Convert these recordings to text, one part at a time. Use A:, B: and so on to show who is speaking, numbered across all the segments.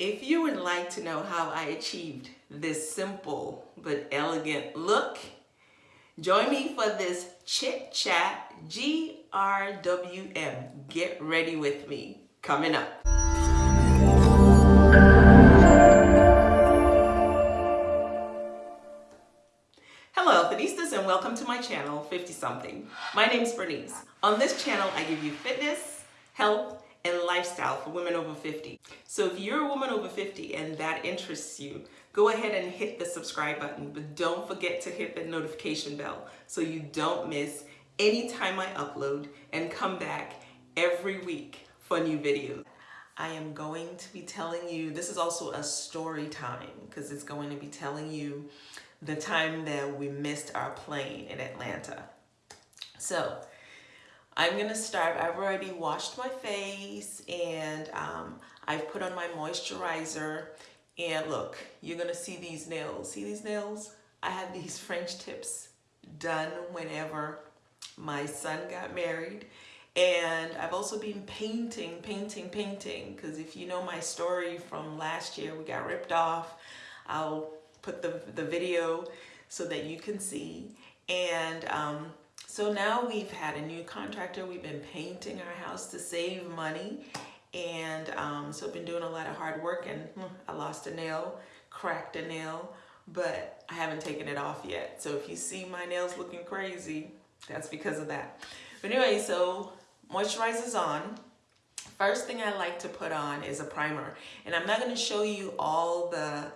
A: If you would like to know how I achieved this simple but elegant look, join me for this Chit Chat GRWM. Get ready with me. Coming up. Hello Finistas and welcome to my channel 50 something. My name is Bernice. On this channel I give you fitness, health, and lifestyle for women over 50. So if you're a woman over 50 and that interests you, go ahead and hit the subscribe button, but don't forget to hit the notification bell so you don't miss any time I upload and come back every week for new videos. I am going to be telling you, this is also a story time because it's going to be telling you the time that we missed our plane in Atlanta. So I'm gonna start, I've already washed my face and um, I've put on my moisturizer and look, you're gonna see these nails. See these nails? I had these French tips done whenever my son got married and I've also been painting, painting, painting because if you know my story from last year, we got ripped off. I'll put the, the video so that you can see. And um, so now we've had a new contractor. We've been painting our house to save money. And um, so I've been doing a lot of hard work and hmm, I lost a nail, cracked a nail, but I haven't taken it off yet. So if you see my nails looking crazy, that's because of that. But anyway, so moisturizer's on. First thing I like to put on is a primer. And I'm not gonna show you all the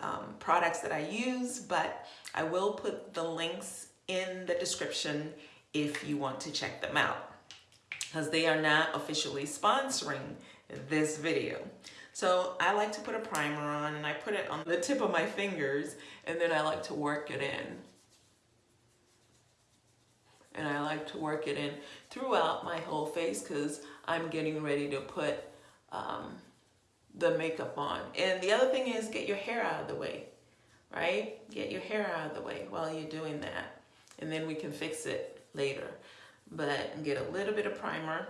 A: um, products that I use, but I will put the links in the description if you want to check them out because they are not officially sponsoring this video. So I like to put a primer on and I put it on the tip of my fingers and then I like to work it in. And I like to work it in throughout my whole face because I'm getting ready to put um, the makeup on. And the other thing is get your hair out of the way, right? Get your hair out of the way while you're doing that and then we can fix it later. But get a little bit of primer.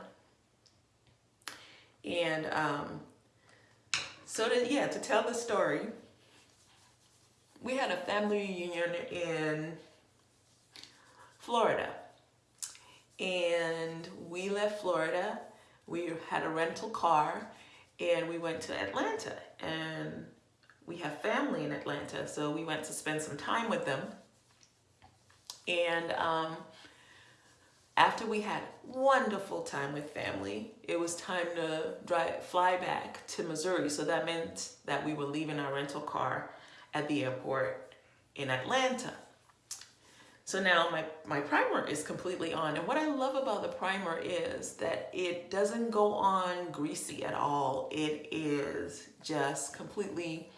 A: And um, so to, yeah, to tell the story, we had a family reunion in Florida. And we left Florida, we had a rental car and we went to Atlanta and we have family in Atlanta. So we went to spend some time with them. And um, after we had wonderful time with family, it was time to drive, fly back to Missouri. So that meant that we were leaving our rental car at the airport in Atlanta. So now my, my primer is completely on. And what I love about the primer is that it doesn't go on greasy at all. It is just completely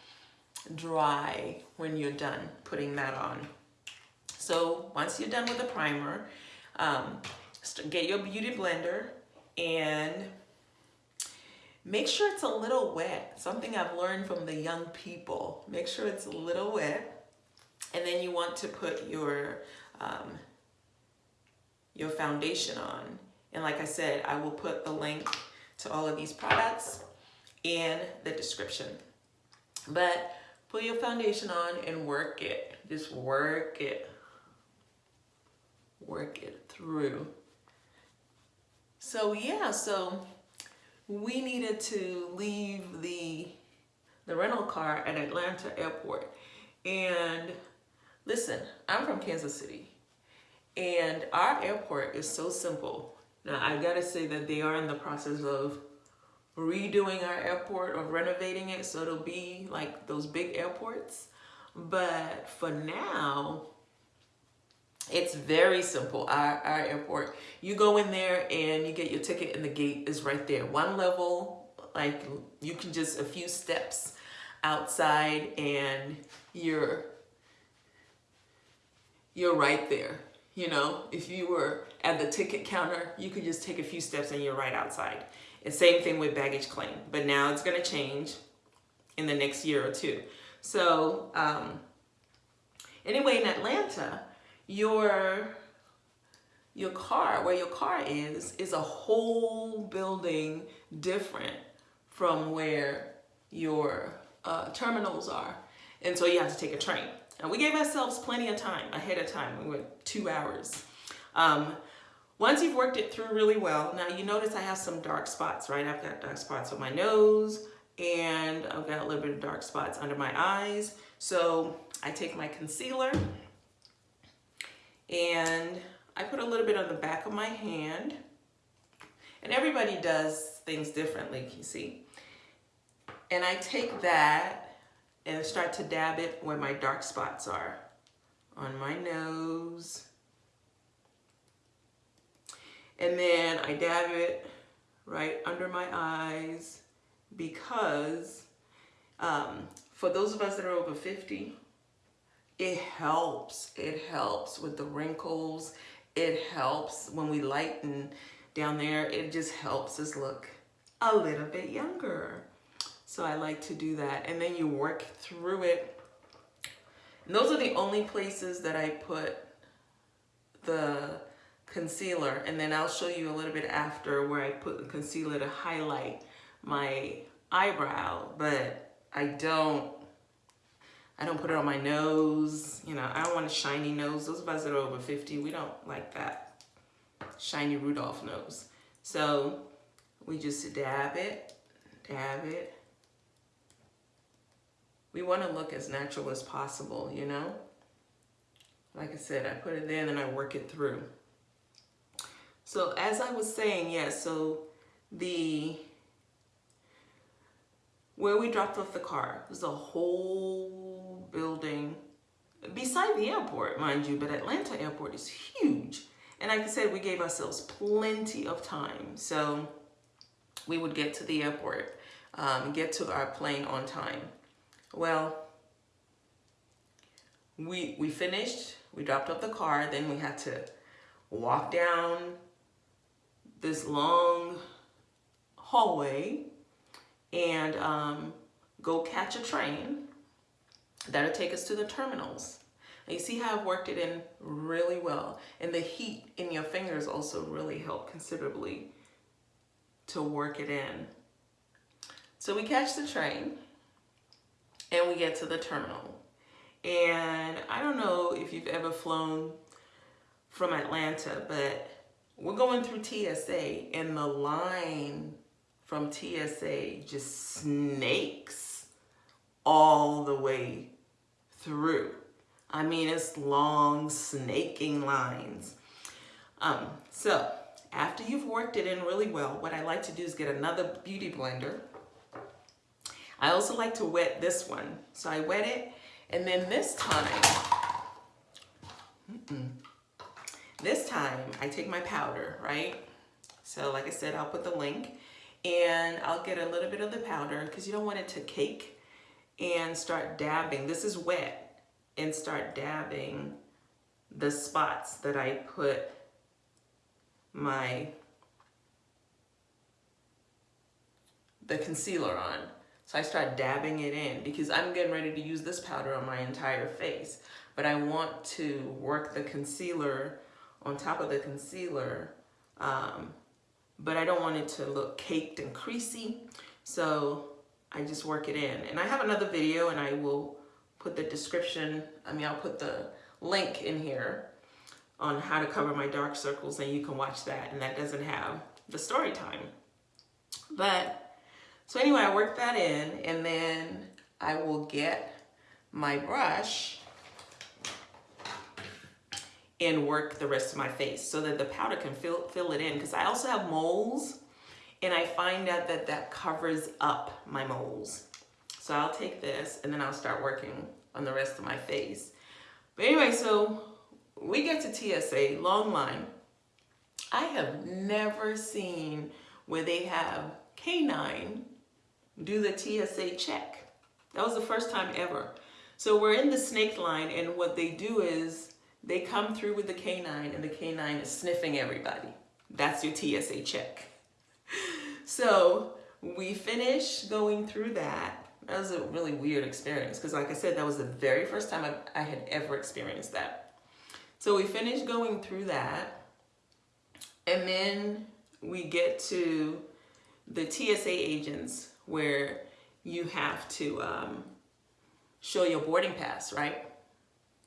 A: dry when you're done putting that on. So once you're done with the primer, um, get your beauty blender and make sure it's a little wet. Something I've learned from the young people. Make sure it's a little wet. And then you want to put your, um, your foundation on. And like I said, I will put the link to all of these products in the description. But put your foundation on and work it. Just work it work it through. So yeah, so we needed to leave the, the rental car at Atlanta airport. And listen, I'm from Kansas City and our airport is so simple. Now I gotta say that they are in the process of redoing our airport or renovating it so it'll be like those big airports. But for now, it's very simple, our, our airport. You go in there and you get your ticket and the gate is right there. One level, like you can just a few steps outside and you're, you're right there. You know, if you were at the ticket counter, you could just take a few steps and you're right outside. And same thing with baggage claim, but now it's gonna change in the next year or two. So um, anyway, in Atlanta, your your car, where your car is, is a whole building different from where your uh, terminals are. And so you have to take a train. And we gave ourselves plenty of time ahead of time. We went two hours. Um, once you've worked it through really well, now you notice I have some dark spots, right? I've got dark spots on my nose and I've got a little bit of dark spots under my eyes. So I take my concealer and I put a little bit on the back of my hand. And everybody does things differently, you see. And I take that and start to dab it where my dark spots are. On my nose, and then I dab it right under my eyes because um, for those of us that are over 50, it helps. It helps with the wrinkles. It helps when we lighten down there. It just helps us look a little bit younger. So I like to do that. And then you work through it. And those are the only places that I put the concealer and then I'll show you a little bit after where I put the concealer to highlight my eyebrow but I don't I don't put it on my nose you know I don't want a shiny nose. Those of us that are over 50 we don't like that shiny Rudolph nose. So we just dab it dab it. We want to look as natural as possible you know? Like I said I put it there and then I work it through. So as I was saying, yes, yeah, so the, where we dropped off the car was a whole building beside the airport, mind you, but Atlanta airport is huge. And like I said, we gave ourselves plenty of time. So we would get to the airport, um, get to our plane on time. Well, we, we finished, we dropped off the car, then we had to walk down this long hallway and um, go catch a train that'll take us to the terminals. You see how I've worked it in really well. And the heat in your fingers also really helped considerably to work it in. So we catch the train and we get to the terminal. And I don't know if you've ever flown from Atlanta, but we're going through TSA and the line from TSA just snakes all the way through. I mean, it's long snaking lines. Um, so after you've worked it in really well, what I like to do is get another beauty blender. I also like to wet this one. So I wet it and then this time, mm -mm, this time I take my powder, right? So like I said, I'll put the link and I'll get a little bit of the powder because you don't want it to cake and start dabbing. This is wet and start dabbing the spots that I put my the concealer on. So I start dabbing it in because I'm getting ready to use this powder on my entire face. But I want to work the concealer on top of the concealer, um, but I don't want it to look caked and creasy. So I just work it in. And I have another video and I will put the description, I mean, I'll put the link in here on how to cover my dark circles and you can watch that and that doesn't have the story time. But, so anyway, I work that in and then I will get my brush and work the rest of my face so that the powder can fill, fill it in because I also have moles and I find out that that covers up my moles. So I'll take this and then I'll start working on the rest of my face. But anyway, so we get to TSA, long line. I have never seen where they have K9 do the TSA check. That was the first time ever. So we're in the snake line and what they do is they come through with the canine and the canine is sniffing everybody. That's your TSA check. So we finish going through that. That was a really weird experience because like I said, that was the very first time I, I had ever experienced that. So we finish going through that and then we get to the TSA agents where you have to um, show your boarding pass, right?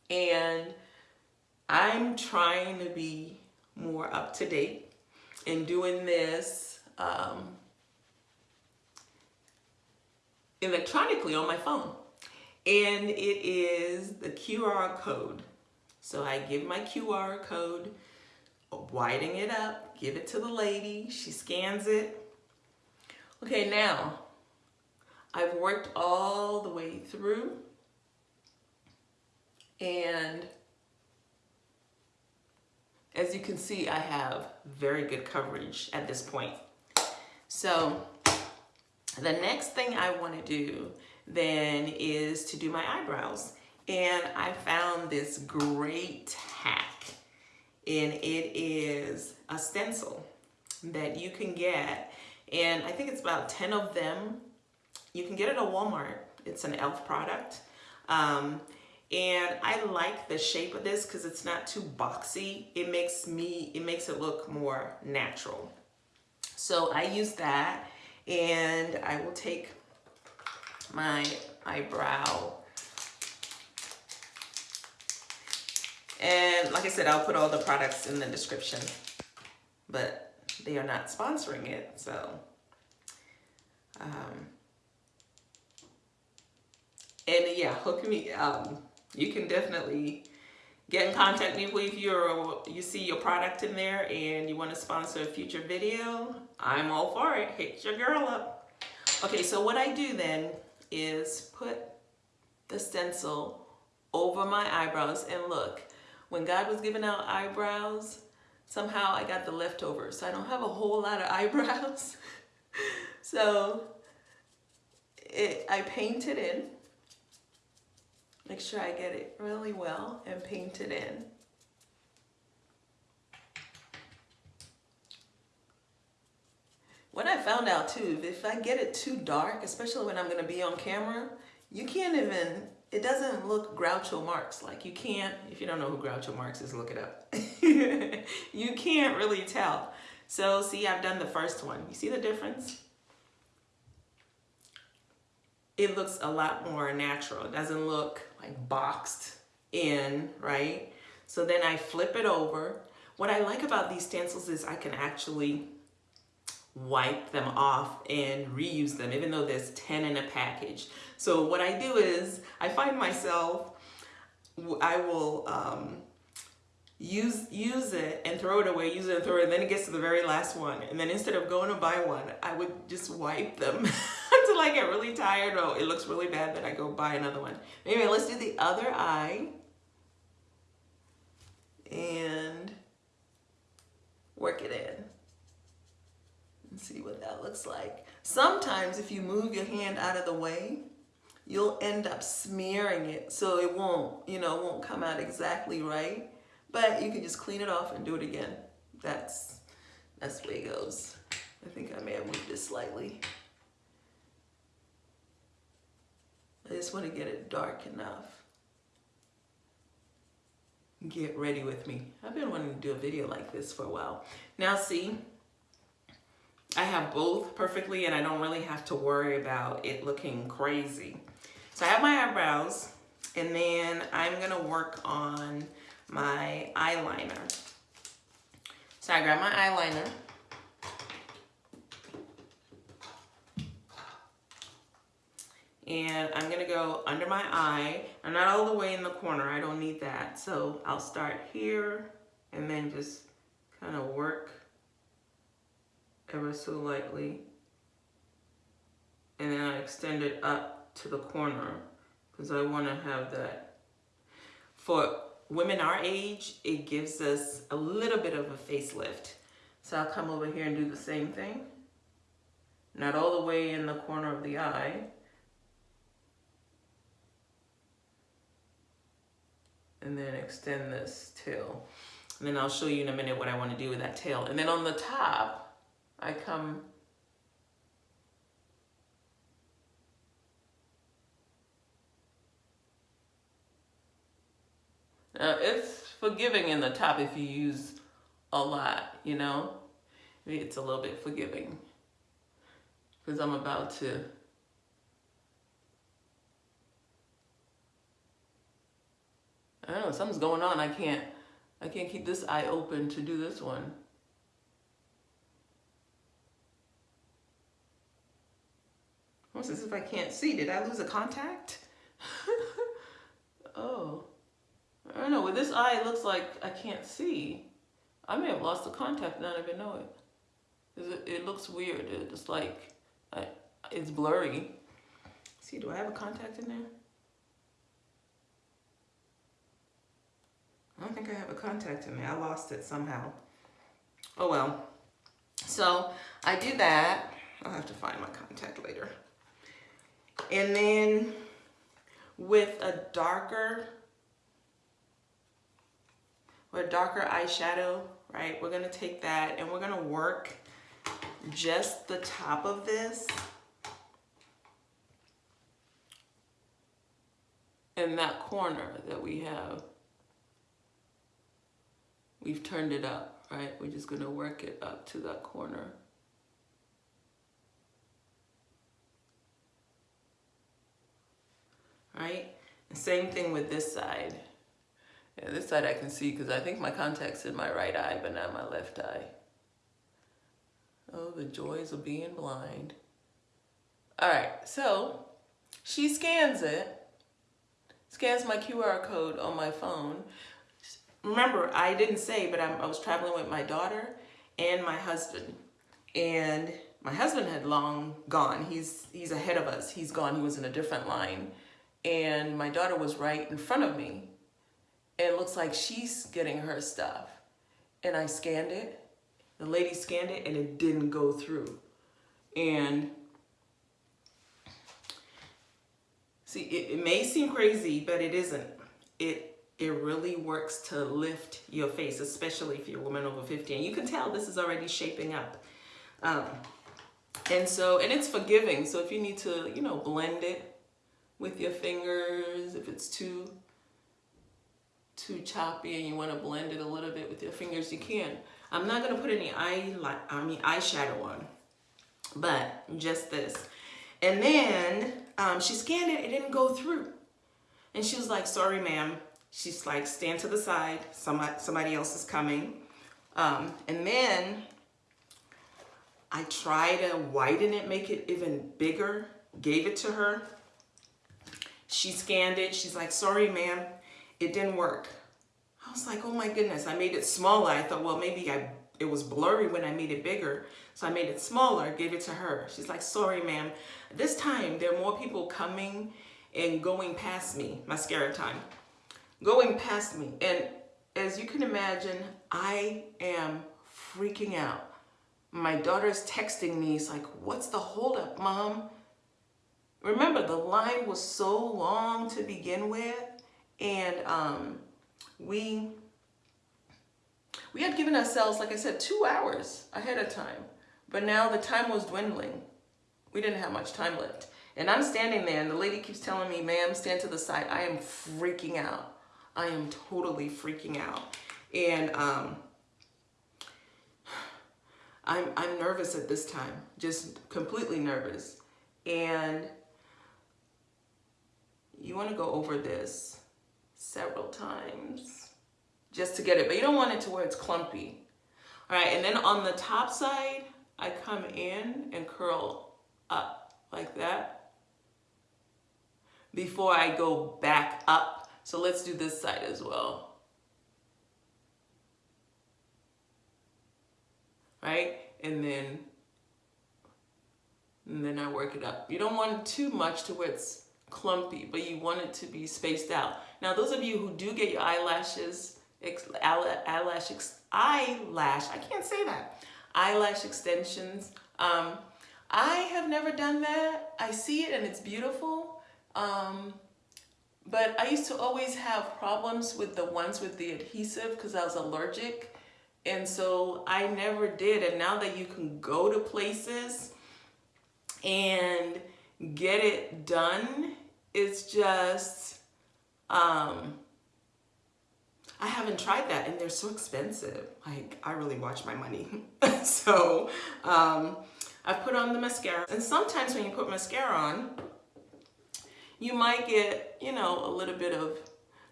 A: And I'm trying to be more up to date in doing this um, electronically on my phone. And it is the QR code. So I give my QR code, widen it up, give it to the lady, she scans it. Okay, now I've worked all the way through and as you can see, I have very good coverage at this point. So the next thing I want to do then is to do my eyebrows. And I found this great hack and it is a stencil that you can get and I think it's about 10 of them. You can get it at Walmart. It's an e.l.f. product. Um, and I like the shape of this because it's not too boxy. It makes me, it makes it look more natural. So I use that and I will take my eyebrow and like I said, I'll put all the products in the description, but they are not sponsoring it. So, um, and yeah, hook me, um, you can definitely get in contact with me if you're you see your product in there and you want to sponsor a future video i'm all for it. Hit your girl up. Okay so what i do then is put the stencil over my eyebrows. And look when god was giving out eyebrows somehow i got the leftovers so i don't have a whole lot of eyebrows. So it i painted in. Make sure I get it really well and paint it in. What I found out too, if I get it too dark, especially when I'm gonna be on camera, you can't even, it doesn't look Groucho Marx. Like you can't, if you don't know who Groucho Marx is, look it up. you can't really tell. So see, I've done the first one. You see the difference? It looks a lot more natural. It doesn't look like boxed in, right? So then I flip it over. What I like about these stencils is I can actually wipe them off and reuse them, even though there's 10 in a package. So what I do is I find myself, I will um, use use it and throw it away, use it and throw it, and then it gets to the very last one. And then instead of going to buy one, I would just wipe them until I get really tired or it looks really bad that I go buy another one. Anyway, let's do the other eye. And work it in. See what that looks like. Sometimes if you move your hand out of the way, you'll end up smearing it so it won't, you know, won't come out exactly right. But you can just clean it off and do it again. That's, that's the way it goes. I think I may have moved this slightly. I just want to get it dark enough. Get ready with me. I've been wanting to do a video like this for a while. Now see, I have both perfectly and I don't really have to worry about it looking crazy. So I have my eyebrows and then I'm to work on my eyeliner. So I grab my eyeliner. And I'm gonna go under my eye. I'm not all the way in the corner, I don't need that. So I'll start here and then just kind of work ever so lightly. And then I extend it up to the corner because I wanna have that. For women our age, it gives us a little bit of a facelift. So I'll come over here and do the same thing. Not all the way in the corner of the eye. And then extend this tail. And then I'll show you in a minute what I want to do with that tail. And then on the top, I come Now, it's forgiving in the top if you use a lot, you know? It's a little bit forgiving. Because I'm about to I don't know, something's going on. I can't I can't keep this eye open to do this one. What's this if I can't see? Did I lose a contact? oh. I don't know, with this eye it looks like I can't see. I may have lost the contact and not even know it. It, it looks weird. It's like, I, it's blurry. See, do I have a contact in there? I don't think I have a contact in there. I lost it somehow. Oh well. So I do that. I'll have to find my contact later. And then with a darker, with a darker eyeshadow, right? We're gonna take that and we're gonna work just the top of this in that corner that we have. We've turned it up, right? We're just gonna work it up to that corner. Right? Same thing with this side. Yeah, this side I can see because I think my contact's in my right eye, but not my left eye. Oh, the joys of being blind. All right, so she scans it, scans my QR code on my phone. Remember, I didn't say, but I'm, i was traveling with my daughter and my husband. And my husband had long gone. He's, he's ahead of us. He's gone. He was in a different line. And my daughter was right in front of me. And it looks like she's getting her stuff. And I scanned it the lady scanned it and it didn't go through. And see, it, it may seem crazy, but it isn't. It it really works to lift your face, especially if you're a woman over 50. And you can tell this is already shaping up. Um, and so, and it's forgiving. So if you need to, you know, blend it with your fingers, if it's too, too choppy and you want to blend it a little bit with your fingers, you can. I'm not gonna put any eye, like I mean eyeshadow on, but just this. And then um, she scanned it, it didn't go through. And she was like, sorry, ma'am. She's like, stand to the side, somebody, somebody else is coming. Um, and then I try to widen it, make it even bigger, gave it to her. She scanned it, she's like, sorry, ma'am, it didn't work. I was like, oh my goodness, I made it smaller. I thought, well, maybe I it was blurry when I made it bigger. So I made it smaller, gave it to her. She's like, sorry, ma'am. This time, there are more people coming and going past me, mascara time, going past me. And as you can imagine, I am freaking out. My daughter's texting me. It's like, what's the holdup, mom? Remember, the line was so long to begin with. And um, we we had given ourselves, like I said, two hours ahead of time. But now the time was dwindling. We didn't have much time left. And I'm standing there and the lady keeps telling me, ma'am, stand to the side. I am freaking out. I am totally freaking out. And um, I'm, I'm nervous at this time, just completely nervous. And you want to go over this several times just to get it, but you don't want it to where it's clumpy. All right, and then on the top side, I come in and curl up like that before I go back up. So let's do this side as well. Right? And then, and then I work it up. You don't want too much to where it's clumpy, but you want it to be spaced out. Now, those of you who do get your eyelashes, eyelash, eyelash, I can't say that, eyelash extensions, um, I have never done that. I see it and it's beautiful. Um, but I used to always have problems with the ones with the adhesive because I was allergic. And so I never did. And now that you can go to places and get it done it's just, um, I haven't tried that and they're so expensive. Like, I really watch my money. so, um, I put on the mascara. And sometimes when you put mascara on, you might get, you know, a little bit of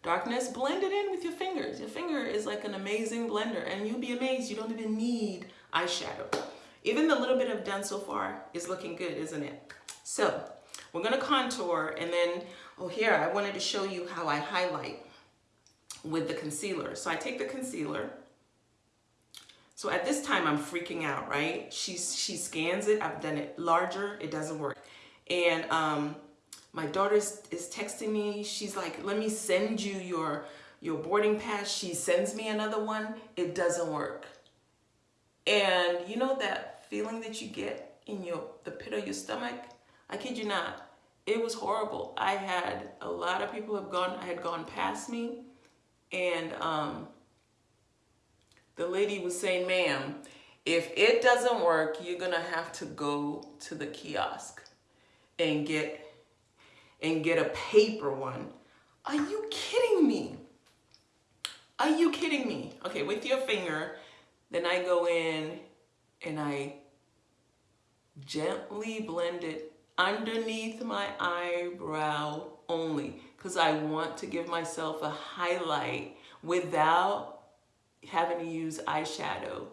A: darkness, blend it in with your fingers. Your finger is like an amazing blender and you'll be amazed you don't even need eyeshadow. Even the little bit I've done so far is looking good, isn't it? So we're gonna contour and then, oh here, I wanted to show you how I highlight with the concealer. So I take the concealer. So at this time I'm freaking out, right? She, she scans it, I've done it larger, it doesn't work. And um, my daughter is, is texting me. She's like, let me send you your, your boarding pass. She sends me another one. It doesn't work. And you know that feeling that you get in your the pit of your stomach? I kid you not. It was horrible. I had a lot of people have gone, had gone past me and um, the lady was saying, ma'am, if it doesn't work, you're gonna have to go to the kiosk and get and get a paper one. Are you kidding me? Are you kidding me? Okay, with your finger, then I go in and I gently blend it underneath my eyebrow only because I want to give myself a highlight without having to use eyeshadow.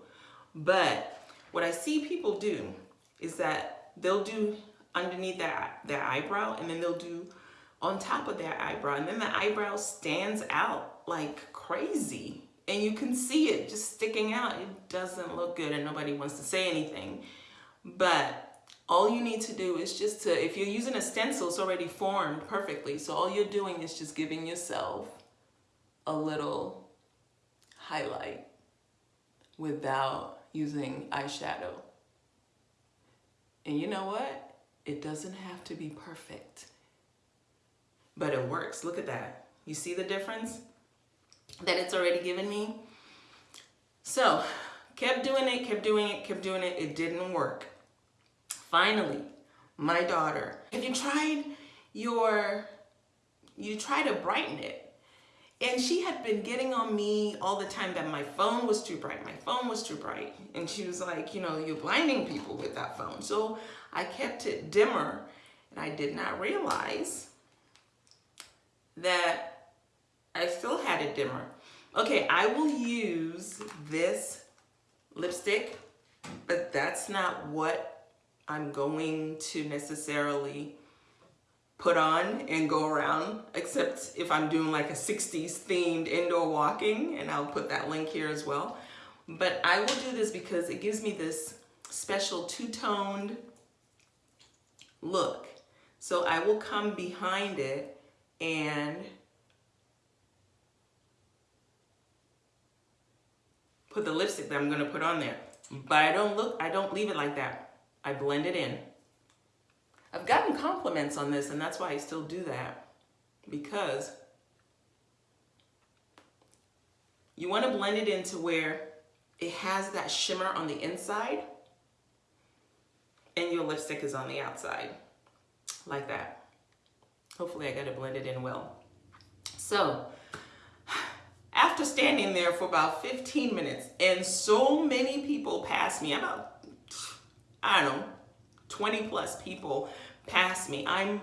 A: But what I see people do is that they'll do underneath their, their eyebrow and then they'll do on top of their eyebrow and then the eyebrow stands out like crazy and you can see it just sticking out. It doesn't look good and nobody wants to say anything. But all you need to do is just to, if you're using a stencil, it's already formed perfectly. So all you're doing is just giving yourself a little highlight without using eyeshadow. And you know what? It doesn't have to be perfect, but it works. Look at that. You see the difference that it's already given me? So kept doing it, kept doing it, kept doing it. It didn't work. Finally, my daughter, have you tried your, you try to brighten it. And she had been getting on me all the time that my phone was too bright. My phone was too bright. And she was like, you know, you're blinding people with that phone. So I kept it dimmer and I did not realize that I still had it dimmer. Okay, I will use this lipstick, but that's not what I'm going to necessarily put on and go around, except if I'm doing like a 60s themed indoor walking, and I'll put that link here as well. But I will do this because it gives me this special two-toned look. So I will come behind it and put the lipstick that I'm gonna put on there. But I don't look, I don't leave it like that. I blend it in. I've gotten compliments on this and that's why I still do that because you wanna blend it into where it has that shimmer on the inside and your lipstick is on the outside like that. Hopefully I got it blended in well. So after standing there for about 15 minutes and so many people passed me, I'm about, I don't know, 20 plus people passed me. I'm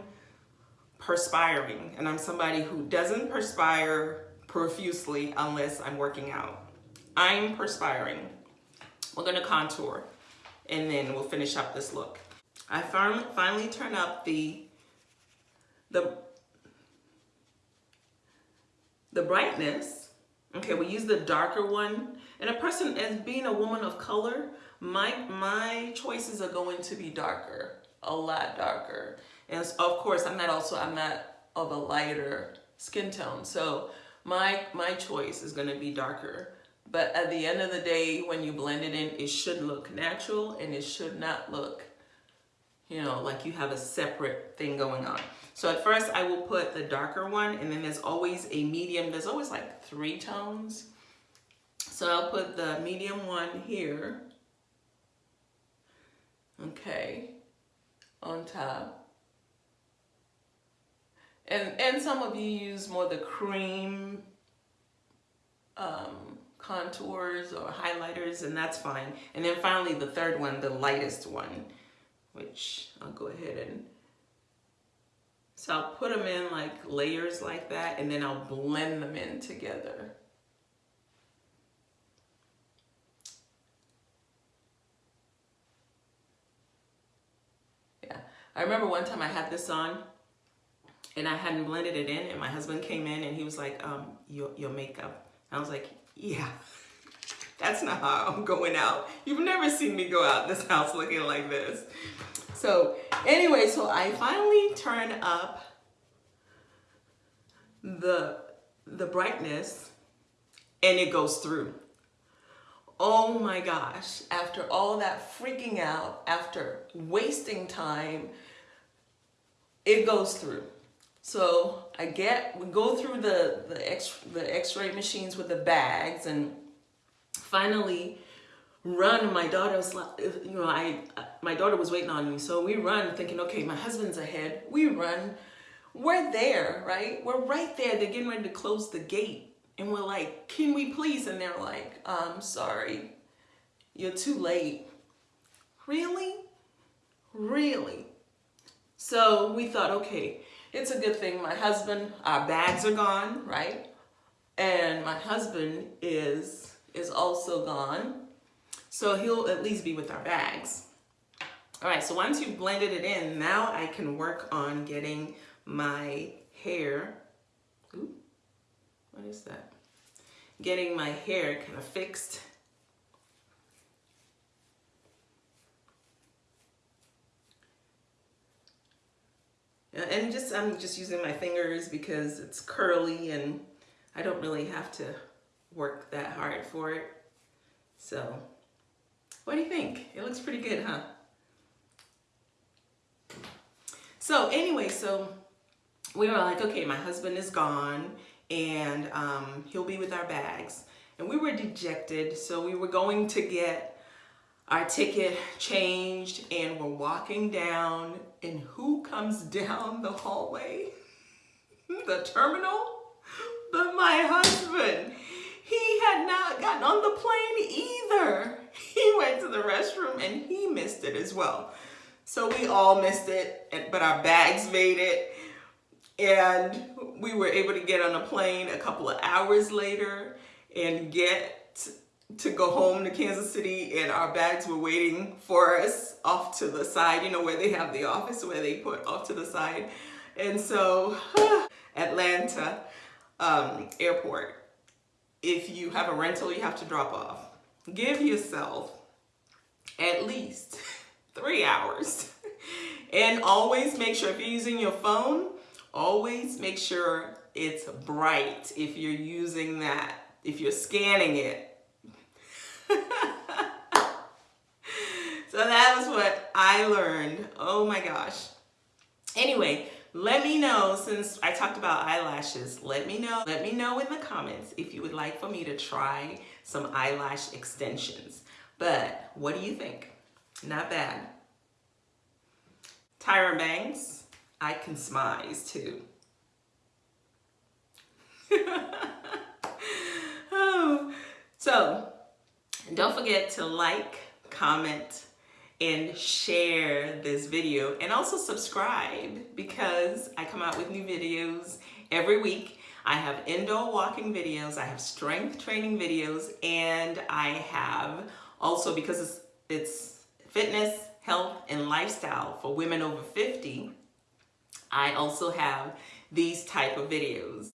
A: perspiring and I'm somebody who doesn't perspire profusely unless I'm working out. I'm perspiring. We're gonna contour and then we'll finish up this look. I finally, finally turn up the, the, the brightness. Okay, we use the darker one. And a person, as being a woman of color, my, my choices are going to be darker, a lot darker. And of course, I'm not also, I'm not of a lighter skin tone. So my, my choice is gonna be darker. But at the end of the day, when you blend it in, it should look natural and it should not look, you know, like you have a separate thing going on. So at first I will put the darker one and then there's always a medium. There's always like three tones. So I'll put the medium one here. Okay, on top. And, and some of you use more the cream um, contours or highlighters and that's fine. And then finally the third one, the lightest one, which I'll go ahead and So I'll put them in like layers like that and then I'll blend them in together. Yeah, I remember one time I had this on and I hadn't blended it in and my husband came in and he was like, um, your, your makeup. I was like, yeah, that's not how I'm going out. You've never seen me go out this house looking like this. So anyway, so I finally turn up the, the brightness and it goes through. Oh my gosh, after all that freaking out, after wasting time, it goes through. So I get, we go through the, the, X, the x-ray machines with the bags and finally run my daughter's you know i my daughter was waiting on me. So we run thinking okay my husband's ahead. We run. We're there right? We're right there. They're getting ready to close the gate. And we're like can we please? And they're like i'm sorry. You're too late. Really? Really so we thought okay it's a good thing my husband our bags are gone right and my husband is is also gone so he'll at least be with our bags. All right, so once you've blended it in, now I can work on getting my hair, ooh, what is that? Getting my hair kind of fixed. And just, I'm just using my fingers because it's curly and I don't really have to work that hard for it. So what do you think? It looks pretty good, huh? So anyway, so we were like, okay, my husband is gone and um, he'll be with our bags. And we were dejected, so we were going to get our ticket changed and we're walking down and who comes down the hallway? the terminal? But my husband. He had not gotten on the plane either. He went to the restroom and he missed it as well. So we all missed it, but our bags made it. And we were able to get on a plane a couple of hours later and get to go home to Kansas City and our bags were waiting for us off to the side, you know, where they have the office where they put off to the side. And so Atlanta um, airport if you have a rental you have to drop off. Give yourself at least three hours. and always make sure if you're using your phone, always make sure it's bright if you're using that, if you're scanning it. so that was what I learned. Oh my gosh. Anyway, let me know, since I talked about eyelashes, let me know, let me know in the comments if you would like for me to try some eyelash extensions. But what do you think? Not bad. Tyra Banks, I can smize too. oh. So, don't forget to like, comment, and share this video and also subscribe because I come out with new videos every week. I have indoor walking videos, I have strength training videos, and I have also because it's, it's fitness, health, and lifestyle for women over 50, I also have these type of videos.